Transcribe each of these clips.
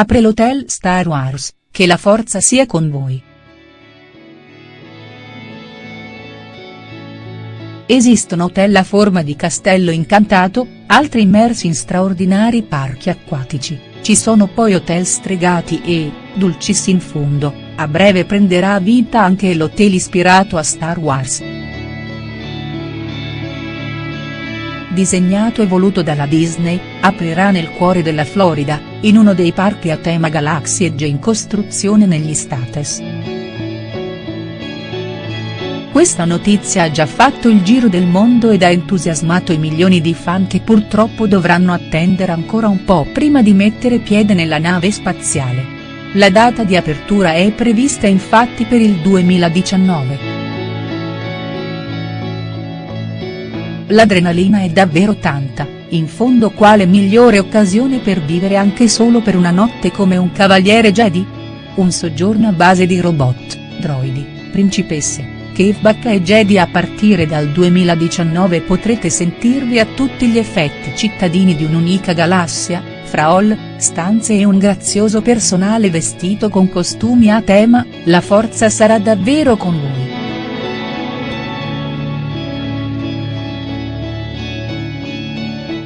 Apre l'hotel Star Wars, che la forza sia con voi. Esistono hotel a forma di castello incantato, altri immersi in straordinari parchi acquatici, ci sono poi hotel stregati e, dulcis in fundo, a breve prenderà vita anche l'hotel ispirato a Star Wars. Disegnato e voluto dalla Disney, aprirà nel cuore della Florida, in uno dei parchi a tema Galaxy Edge in costruzione negli States. Questa notizia ha già fatto il giro del mondo ed ha entusiasmato i milioni di fan che purtroppo dovranno attendere ancora un po' prima di mettere piede nella nave spaziale. La data di apertura è prevista infatti per il 2019. L'adrenalina è davvero tanta, in fondo quale migliore occasione per vivere anche solo per una notte come un cavaliere Jedi? Un soggiorno a base di robot, droidi, principesse Caveback e Jedi a partire dal 2019 potrete sentirvi a tutti gli effetti cittadini di un'unica galassia, fra hall, stanze e un grazioso personale vestito con costumi a tema, la forza sarà davvero con voi.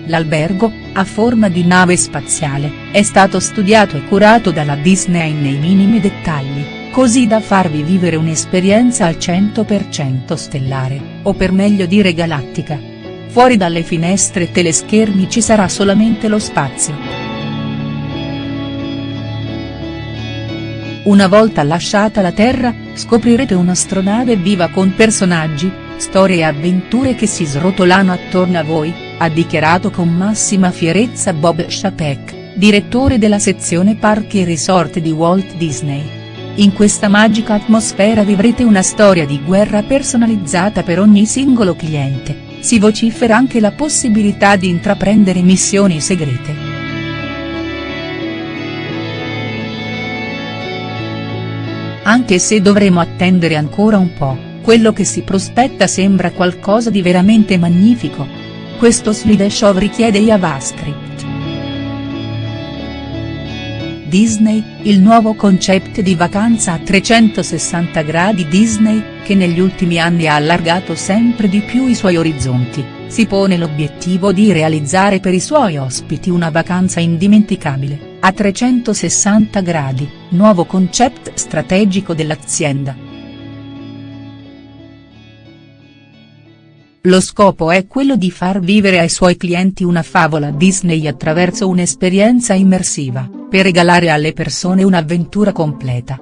L'albergo, a forma di nave spaziale, è stato studiato e curato dalla Disney nei minimi dettagli così da farvi vivere un'esperienza al 100% stellare, o per meglio dire galattica. Fuori dalle finestre e teleschermi ci sarà solamente lo spazio. Una volta lasciata la Terra, scoprirete un'astronave viva con personaggi, storie e avventure che si srotolano attorno a voi, ha dichiarato con massima fierezza Bob Chapek, direttore della sezione Parchi e Resort di Walt Disney. In questa magica atmosfera vivrete una storia di guerra personalizzata per ogni singolo cliente, si vocifera anche la possibilità di intraprendere missioni segrete. Anche se dovremo attendere ancora un po', quello che si prospetta sembra qualcosa di veramente magnifico. Questo slideshow richiede JavaScript Disney, il nuovo concept di vacanza a 360 gradi Disney, che negli ultimi anni ha allargato sempre di più i suoi orizzonti, si pone l'obiettivo di realizzare per i suoi ospiti una vacanza indimenticabile, a 360 gradi, nuovo concept strategico dell'azienda. Lo scopo è quello di far vivere ai suoi clienti una favola Disney attraverso un'esperienza immersiva per regalare alle persone un'avventura completa.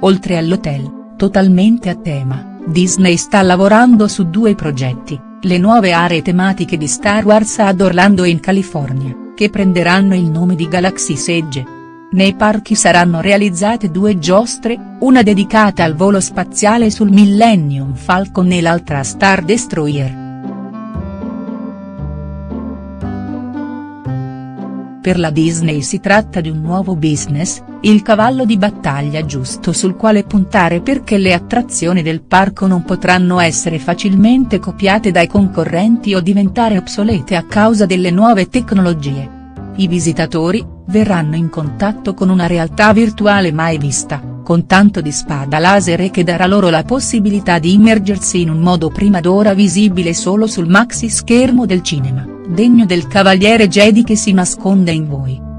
Oltre all'hotel, totalmente a tema, Disney sta lavorando su due progetti, le nuove aree tematiche di Star Wars ad Orlando in California, che prenderanno il nome di Galaxy Edge. Nei parchi saranno realizzate due giostre, una dedicata al volo spaziale sul Millennium Falcon e l'altra a Star Destroyer. Per la Disney si tratta di un nuovo business, il cavallo di battaglia giusto sul quale puntare perché le attrazioni del parco non potranno essere facilmente copiate dai concorrenti o diventare obsolete a causa delle nuove tecnologie. I visitatori, verranno in contatto con una realtà virtuale mai vista, con tanto di spada laser che darà loro la possibilità di immergersi in un modo prima d'ora visibile solo sul maxi schermo del cinema degno del cavaliere Jedi che si nasconde in voi.